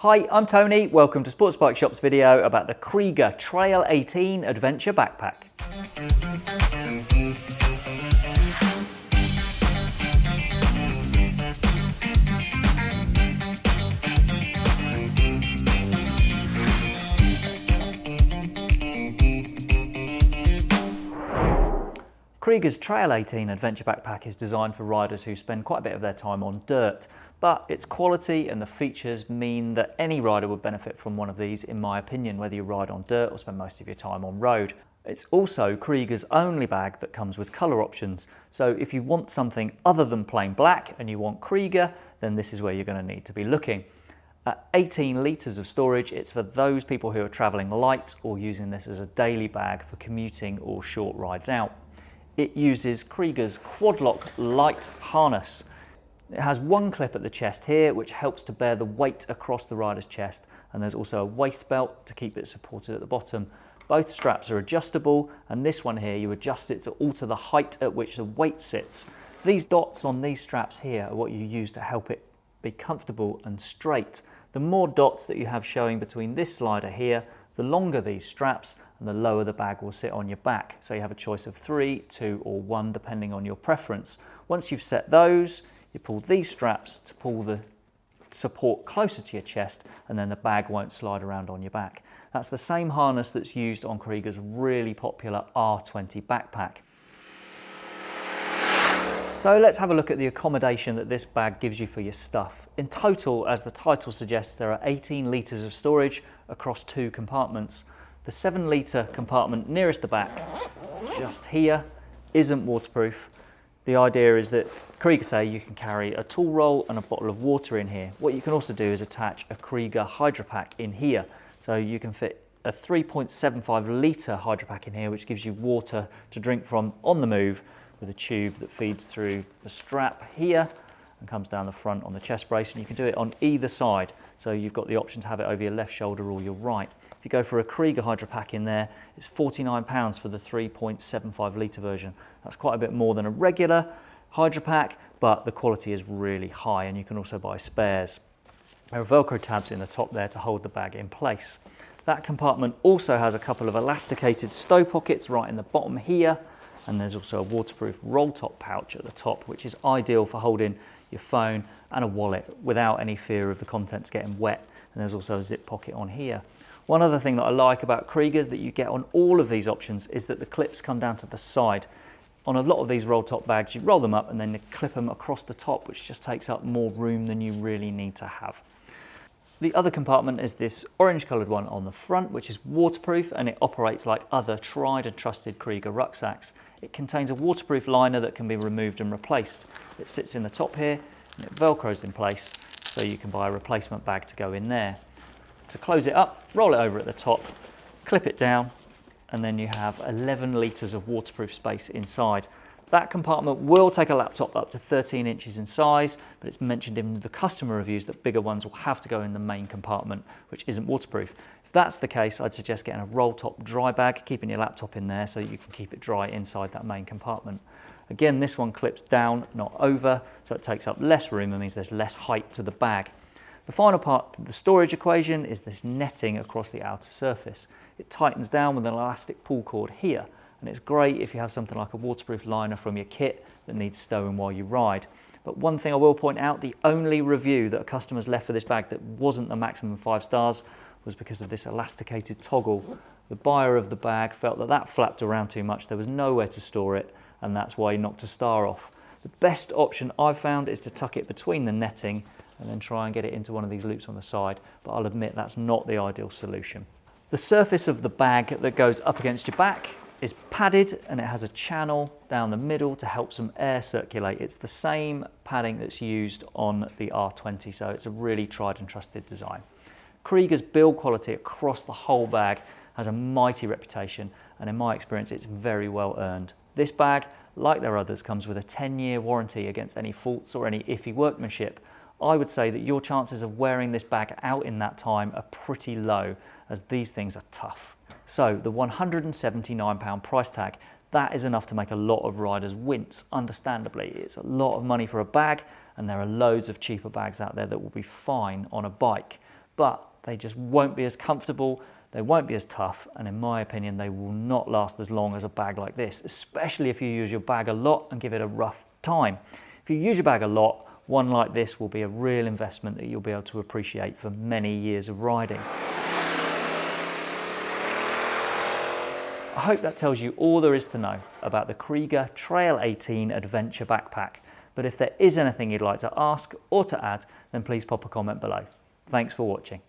Hi, I'm Tony. Welcome to Sports Bike Shop's video about the Kriega Trail 18 Adventure Backpack. Kriega's Trail 18 Adventure Backpack is designed for riders who spend quite a bit of their time on dirt, but its quality and the features mean that any rider would benefit from one of these in my opinion, whether you ride on dirt or spend most of your time on road. It's also Kriega's only bag that comes with colour options, so if you want something other than plain black and you want Kriega, then this is where you're going to need to be looking. At 18 litres of storage, it's for those people who are travelling light or using this as a daily bag for commuting or short rides out it uses Kriega's Quadloc light harness. It has one clip at the chest here which helps to bear the weight across the rider's chest and there's also a waist belt to keep it supported at the bottom. Both straps are adjustable and this one here you adjust it to alter the height at which the weight sits. These dots on these straps here are what you use to help it be comfortable and straight. The more dots that you have showing between this slider here the longer these straps and the lower the bag will sit on your back. So you have a choice of three, two or one depending on your preference. Once you've set those, you pull these straps to pull the support closer to your chest and then the bag won't slide around on your back. That's the same harness that's used on Kriega's really popular R20 backpack. So let's have a look at the accommodation that this bag gives you for your stuff. In total, as the title suggests, there are 18 litres of storage across two compartments. The 7 litre compartment nearest the back, just here, isn't waterproof. The idea is that Kriega say you can carry a tool roll and a bottle of water in here. What you can also do is attach a Kriega Hydropack in here. So you can fit a 3.75 litre Hydropack in here, which gives you water to drink from on the move with a tube that feeds through the strap here and comes down the front on the chest brace and you can do it on either side so you've got the option to have it over your left shoulder or your right. You go for a Kriega Hydro Pack in there it's £49 for the 3.75 litre version. That's quite a bit more than a regular Hydro Pack but the quality is really high and you can also buy spares. There are velcro tabs in the top there to hold the bag in place. That compartment also has a couple of elasticated stow pockets right in the bottom here and there's also a waterproof roll top pouch at the top which is ideal for holding your phone and a wallet without any fear of the contents getting wet and there's also a zip pocket on here. One other thing that I like about Kriegas that you get on all of these options is that the clips come down to the side. On a lot of these roll top bags you roll them up and then you clip them across the top which just takes up more room than you really need to have. The other compartment is this orange coloured one on the front, which is waterproof and it operates like other tried and trusted Kriega rucksacks. It contains a waterproof liner that can be removed and replaced. It sits in the top here and it velcros in place so you can buy a replacement bag to go in there. To close it up, roll it over at the top, clip it down and then you have 11 litres of waterproof space inside. That compartment will take a laptop up to 13 inches in size, but it's mentioned in the customer reviews that bigger ones will have to go in the main compartment, which isn't waterproof. If that's the case, I'd suggest getting a roll top dry bag, keeping your laptop in there so you can keep it dry inside that main compartment. Again, this one clips down, not over, so it takes up less room and means there's less height to the bag. The final part of the storage equation is this netting across the outer surface. It tightens down with an elastic pull cord here, and it's great if you have something like a waterproof liner from your kit that needs stowing while you ride. But one thing I will point out, the only review that a customer's left for this bag that wasn't the maximum five stars was because of this elasticated toggle. The buyer of the bag felt that that flapped around too much, there was nowhere to store it, and that's why he knocked a star off. The best option I've found is to tuck it between the netting and then try and get it into one of these loops on the side, but I'll admit that's not the ideal solution. The surface of the bag that goes up against your back is padded and it has a channel down the middle to help some air circulate. It's the same padding that's used on the R20, so it's a really tried and trusted design. Kriega's build quality across the whole bag has a mighty reputation and in my experience it's very well earned. This bag, like their others, comes with a 10-year warranty against any faults or any iffy workmanship. I would say that your chances of wearing this bag out in that time are pretty low as these things are tough. So the £179 price tag, that is enough to make a lot of riders wince, understandably. It's a lot of money for a bag and there are loads of cheaper bags out there that will be fine on a bike. but they just won't be as comfortable, they won't be as tough, and in my opinion, they will not last as long as a bag like this, especially if you use your bag a lot and give it a rough time. If you use your bag a lot, one like this will be a real investment that you'll be able to appreciate for many years of riding. I hope that tells you all there is to know about the Kriega Trail 18 Adventure Backpack. But if there is anything you'd like to ask or to add, then please pop a comment below. Thanks for watching.